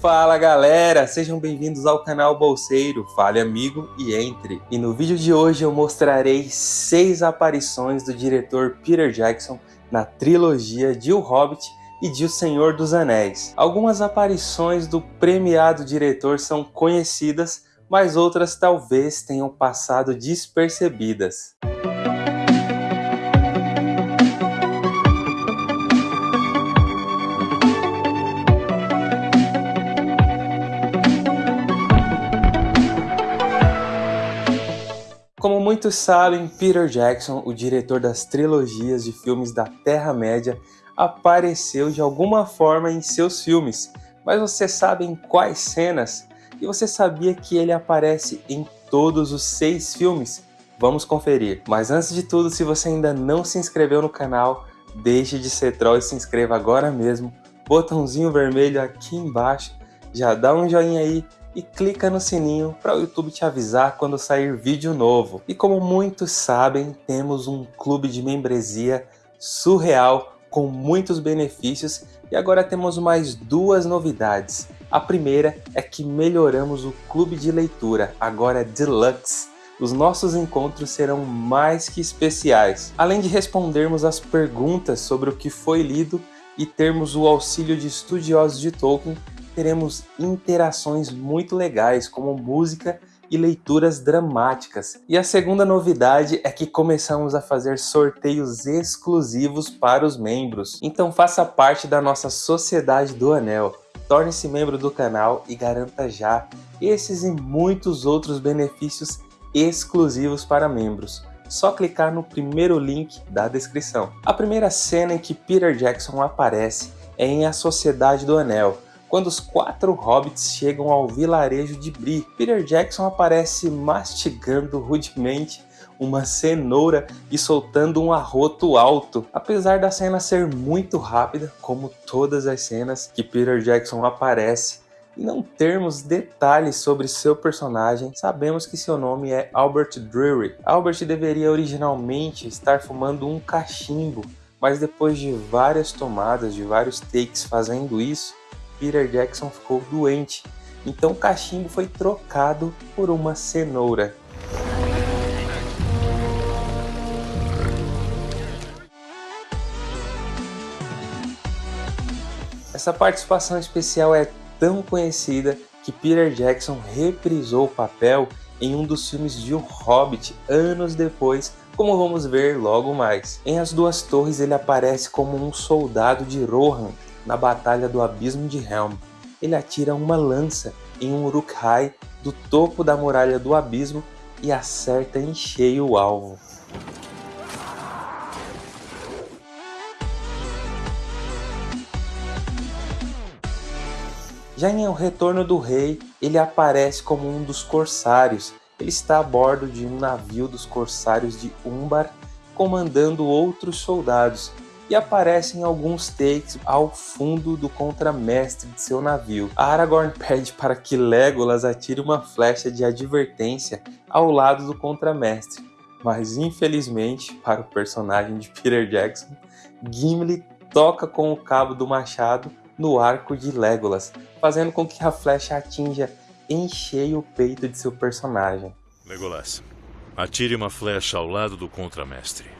Fala galera, sejam bem-vindos ao canal Bolseiro, fale amigo e entre. E no vídeo de hoje eu mostrarei seis aparições do diretor Peter Jackson na trilogia de O Hobbit e de O Senhor dos Anéis. Algumas aparições do premiado diretor são conhecidas, mas outras talvez tenham passado despercebidas. Muitos sabem, Peter Jackson, o diretor das trilogias de filmes da Terra-média, apareceu de alguma forma em seus filmes. Mas você sabe em quais cenas? E você sabia que ele aparece em todos os seis filmes? Vamos conferir. Mas antes de tudo, se você ainda não se inscreveu no canal, deixe de ser troll e se inscreva agora mesmo. Botãozinho vermelho aqui embaixo, já dá um joinha aí e clica no sininho para o YouTube te avisar quando sair vídeo novo. E como muitos sabem, temos um clube de membresia surreal com muitos benefícios e agora temos mais duas novidades. A primeira é que melhoramos o clube de leitura, agora Deluxe. Os nossos encontros serão mais que especiais. Além de respondermos as perguntas sobre o que foi lido e termos o auxílio de estudiosos de Tolkien, teremos interações muito legais, como música e leituras dramáticas. E a segunda novidade é que começamos a fazer sorteios exclusivos para os membros. Então faça parte da nossa Sociedade do Anel. Torne-se membro do canal e garanta já esses e muitos outros benefícios exclusivos para membros. Só clicar no primeiro link da descrição. A primeira cena em que Peter Jackson aparece é em A Sociedade do Anel, quando os quatro hobbits chegam ao vilarejo de Bree, Peter Jackson aparece mastigando rudemente uma cenoura e soltando um arroto alto. Apesar da cena ser muito rápida, como todas as cenas que Peter Jackson aparece, e não termos detalhes sobre seu personagem, sabemos que seu nome é Albert Drury. Albert deveria originalmente estar fumando um cachimbo, mas depois de várias tomadas, de vários takes fazendo isso, Peter Jackson ficou doente, então o cachimbo foi trocado por uma cenoura. Essa participação especial é tão conhecida que Peter Jackson reprisou o papel em um dos filmes de O Hobbit anos depois, como vamos ver logo mais. Em As Duas Torres ele aparece como um soldado de Rohan, na Batalha do Abismo de Helm. Ele atira uma lança em um Uruk-hai do topo da Muralha do Abismo e acerta em cheio o alvo. Já em O Retorno do Rei, ele aparece como um dos corsários. Ele está a bordo de um navio dos corsários de Umbar, comandando outros soldados, e aparece em alguns takes ao fundo do contramestre de seu navio. Aragorn pede para que Legolas atire uma flecha de advertência ao lado do contramestre, mas infelizmente, para o personagem de Peter Jackson, Gimli toca com o cabo do machado no arco de Legolas, fazendo com que a flecha atinja em cheio o peito de seu personagem. Legolas, atire uma flecha ao lado do contramestre.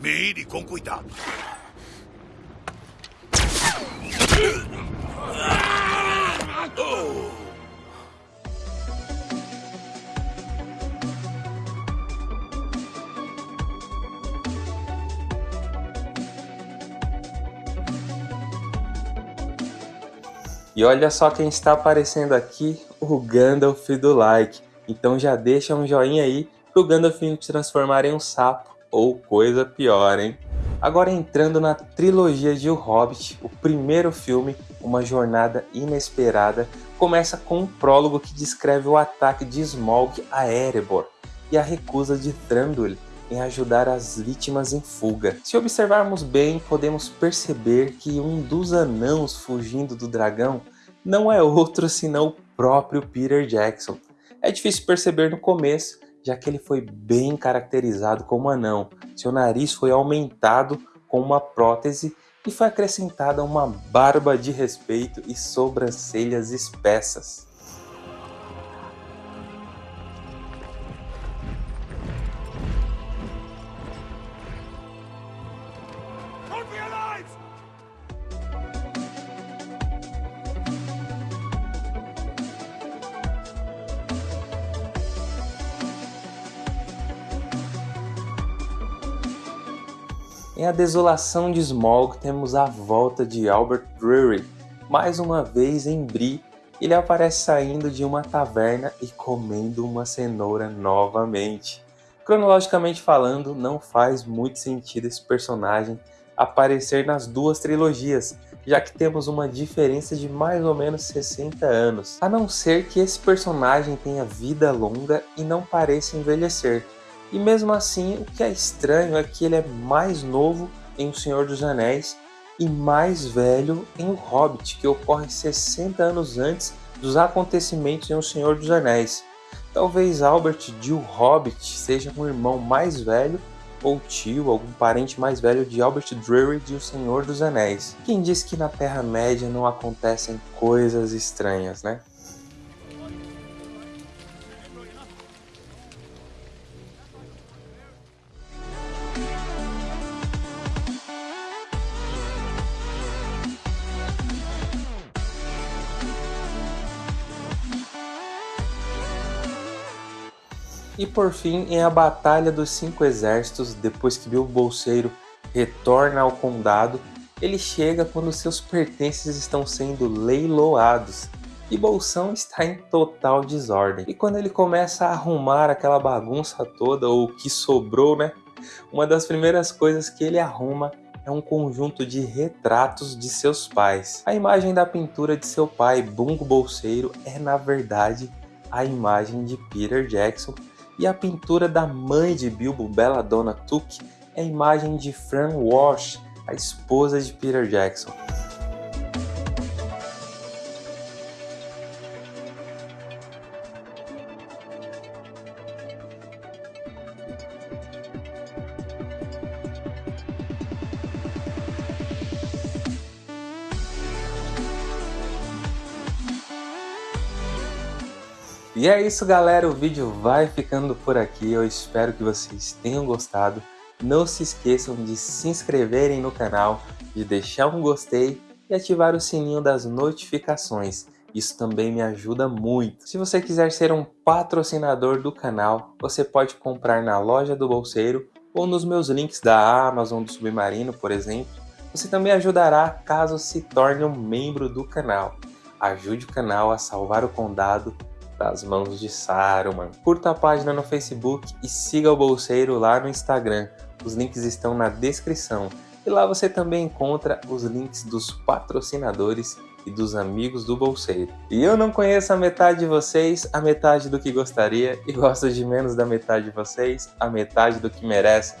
Mire com cuidado. E olha só quem está aparecendo aqui, o Gandalf do like. Então já deixa um joinha aí pro Gandalf te transformar em um sapo ou coisa pior, hein? Agora entrando na trilogia de O Hobbit, o primeiro filme, Uma Jornada Inesperada, começa com um prólogo que descreve o ataque de Smaug a Erebor e a recusa de Thranduil em ajudar as vítimas em fuga. Se observarmos bem, podemos perceber que um dos anãos fugindo do dragão não é outro senão o próprio Peter Jackson. É difícil perceber no começo, já que ele foi bem caracterizado como anão. Seu nariz foi aumentado com uma prótese e foi acrescentada uma barba de respeito e sobrancelhas espessas. Em A Desolação de Smaug temos a volta de Albert Drury. Mais uma vez em Bree, ele aparece saindo de uma taverna e comendo uma cenoura novamente. Cronologicamente falando, não faz muito sentido esse personagem aparecer nas duas trilogias, já que temos uma diferença de mais ou menos 60 anos, a não ser que esse personagem tenha vida longa e não pareça envelhecer. E mesmo assim, o que é estranho é que ele é mais novo em O Senhor dos Anéis e mais velho em O Hobbit, que ocorre 60 anos antes dos acontecimentos em O Senhor dos Anéis. Talvez Albert de O Hobbit seja um irmão mais velho ou tio, algum parente mais velho de Albert Drury de O Senhor dos Anéis. Quem diz que na Terra-média não acontecem coisas estranhas, né? E por fim, em A Batalha dos Cinco Exércitos, depois que Bilbo Bolseiro retorna ao condado, ele chega quando seus pertences estão sendo leiloados e Bolsão está em total desordem. E quando ele começa a arrumar aquela bagunça toda, ou o que sobrou, né? Uma das primeiras coisas que ele arruma é um conjunto de retratos de seus pais. A imagem da pintura de seu pai, Bungo Bolseiro, é na verdade a imagem de Peter Jackson e a pintura da mãe de Bilbo, Belladonna Took, é a imagem de Fran Walsh, a esposa de Peter Jackson. E é isso galera, o vídeo vai ficando por aqui, eu espero que vocês tenham gostado. Não se esqueçam de se inscreverem no canal, de deixar um gostei e ativar o sininho das notificações. Isso também me ajuda muito. Se você quiser ser um patrocinador do canal, você pode comprar na loja do Bolseiro ou nos meus links da Amazon do Submarino, por exemplo. Você também ajudará caso se torne um membro do canal. Ajude o canal a salvar o condado das mãos de Saruman. Curta a página no Facebook e siga o Bolseiro lá no Instagram. Os links estão na descrição. E lá você também encontra os links dos patrocinadores e dos amigos do Bolseiro. E eu não conheço a metade de vocês, a metade do que gostaria, e gosto de menos da metade de vocês, a metade do que merecem.